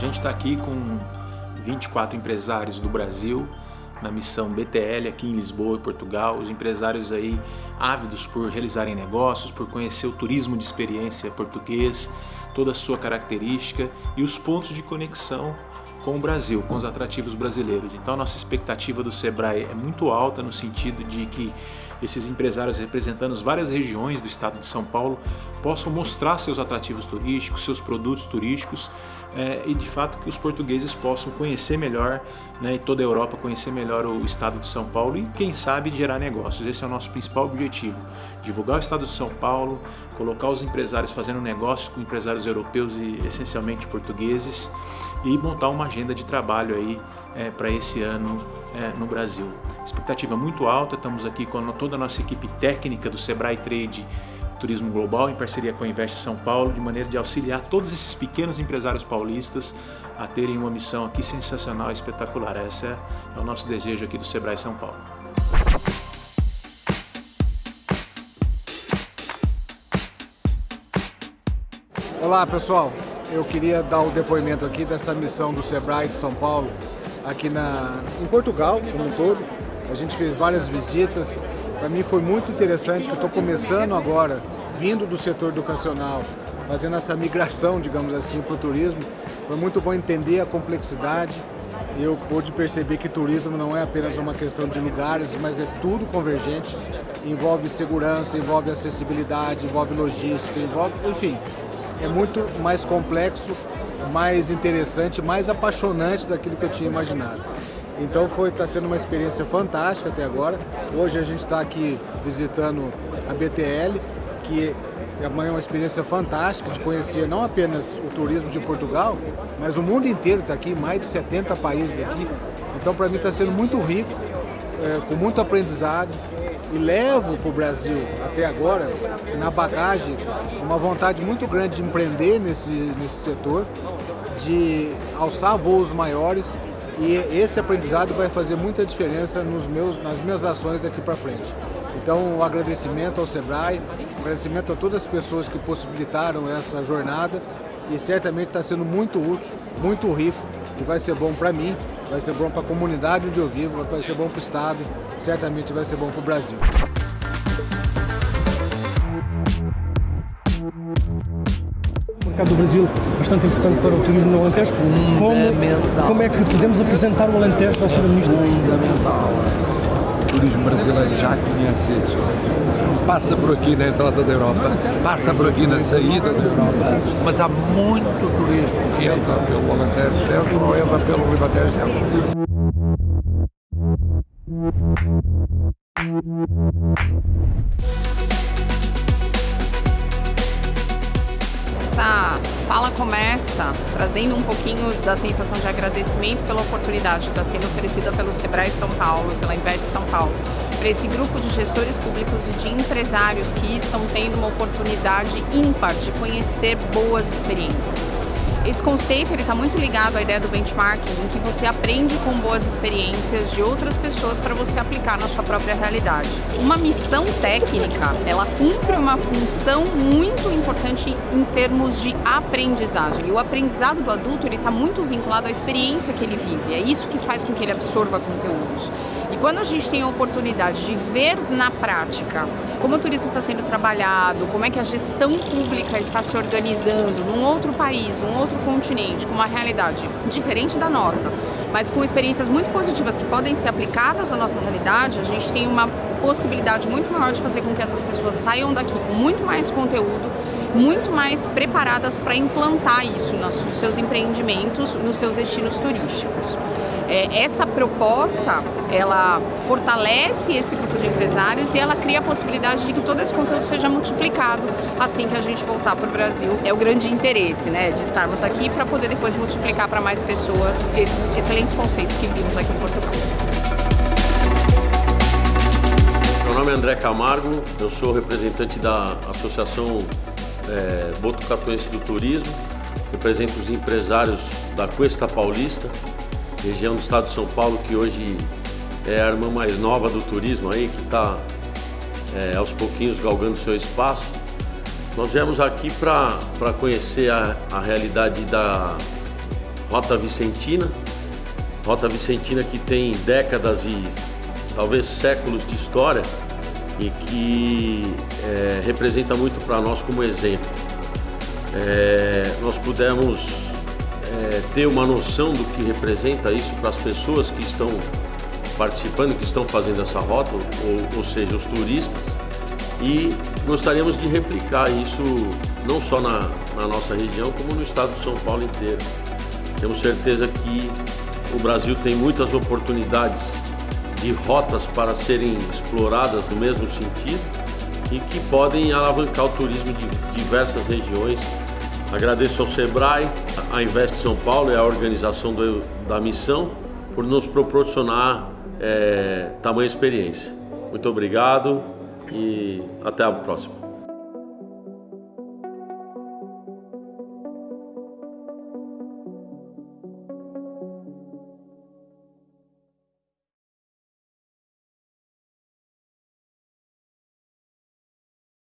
gente está aqui com 24 empresários do Brasil na missão BTL aqui em Lisboa e Portugal, os empresários aí ávidos por realizarem negócios, por conhecer o turismo de experiência português, toda a sua característica e os pontos de conexão com o Brasil, com os atrativos brasileiros. Então nossa expectativa do Sebrae é muito alta no sentido de que esses empresários representando várias regiões do estado de São Paulo possam mostrar seus atrativos turísticos, seus produtos turísticos é, e de fato que os portugueses possam conhecer melhor né, e toda a Europa conhecer melhor o estado de São Paulo e quem sabe gerar negócios. Esse é o nosso principal objetivo, divulgar o estado de São Paulo, colocar os empresários fazendo negócios com empresários europeus e essencialmente portugueses e montar uma agenda de trabalho aí é, para esse ano é, no Brasil. Expectativa muito alta, estamos aqui com toda a nossa equipe técnica do Sebrae Trade Turismo Global, em parceria com a Invest São Paulo, de maneira de auxiliar todos esses pequenos empresários paulistas a terem uma missão aqui sensacional espetacular. Esse é, é o nosso desejo aqui do Sebrae São Paulo. Olá pessoal, eu queria dar o depoimento aqui dessa missão do Sebrae de São Paulo aqui na, em Portugal como um todo. A gente fez várias visitas, para mim foi muito interessante que eu estou começando agora, vindo do setor educacional, fazendo essa migração, digamos assim, para o turismo. Foi muito bom entender a complexidade. Eu pude perceber que turismo não é apenas uma questão de lugares, mas é tudo convergente. Envolve segurança, envolve acessibilidade, envolve logística, envolve, enfim, é muito mais complexo, mais interessante, mais apaixonante daquilo que eu tinha imaginado. Então foi está sendo uma experiência fantástica até agora. Hoje a gente está aqui visitando a BTL, que amanhã é uma experiência fantástica de conhecer não apenas o turismo de Portugal, mas o mundo inteiro está aqui, mais de 70 países aqui. Então para mim está sendo muito rico, é, com muito aprendizado e levo para o Brasil até agora, na bagagem, uma vontade muito grande de empreender nesse, nesse setor, de alçar voos maiores e esse aprendizado vai fazer muita diferença nos meus, nas minhas ações daqui para frente. Então, um agradecimento ao Sebrae, um agradecimento a todas as pessoas que possibilitaram essa jornada e certamente está sendo muito útil, muito rico e vai ser bom para mim, vai ser bom para a comunidade onde eu vivo, vai ser bom para o Estado, certamente vai ser bom para o Brasil. Mercado do Brasil bastante importante para o turismo no Alentejo. Como, como é que podemos apresentar o Alentejo ao Sr. Ministro? Fundamental. O turismo brasileiro já conhece isso. Passa por aqui na entrada da Europa, passa por aqui na saída da Europa, mas há muito turismo que entra pelo Alentejo dentro ou entra pelo Ribatejo dentro. Começa trazendo um pouquinho da sensação de agradecimento pela oportunidade que está sendo oferecida pelo Sebrae São Paulo, pela Invest São Paulo, para esse grupo de gestores públicos e de empresários que estão tendo uma oportunidade ímpar de conhecer boas experiências. Esse conceito está muito ligado à ideia do benchmarking, em que você aprende com boas experiências de outras pessoas para você aplicar na sua própria realidade. Uma missão técnica, ela cumpre uma função muito importante em termos de aprendizagem. E o aprendizado do adulto está muito vinculado à experiência que ele vive. É isso que faz com que ele absorva conteúdos. E quando a gente tem a oportunidade de ver na prática como o turismo está sendo trabalhado, como é que a gestão pública está se organizando num outro país, num outro continente, com uma realidade diferente da nossa, mas com experiências muito positivas que podem ser aplicadas à nossa realidade, a gente tem uma possibilidade muito maior de fazer com que essas pessoas saiam daqui com muito mais conteúdo, muito mais preparadas para implantar isso nos seus empreendimentos, nos seus destinos turísticos. É, essa proposta, ela fortalece esse grupo de empresários e ela cria a possibilidade de que todo esse conteúdo seja multiplicado assim que a gente voltar para o Brasil. É o grande interesse né, de estarmos aqui para poder depois multiplicar para mais pessoas esses excelentes conceitos que vimos aqui em Portugal. Meu nome é André Camargo, eu sou representante da Associação é, Botucatuense do Turismo, represento os empresários da Cuesta Paulista, região do estado de São Paulo, que hoje é a irmã mais nova do turismo aí, que está é, aos pouquinhos galgando seu espaço. Nós viemos aqui para conhecer a, a realidade da, Rota Vicentina. Rota Vicentina que tem décadas e talvez séculos de história e que é, representa muito para nós como exemplo. É, nós pudemos é, ter uma noção do que representa isso para as pessoas que estão participando, que estão fazendo essa rota, ou, ou seja, os turistas, e gostaríamos de replicar isso não só na, na nossa região, como no estado de São Paulo inteiro. Temos certeza que o Brasil tem muitas oportunidades de rotas para serem exploradas no mesmo sentido e que podem alavancar o turismo de diversas regiões. Agradeço ao Sebrae, a Invest São Paulo e a organização do, da missão por nos proporcionar é, tamanha experiência. Muito obrigado e até a próxima.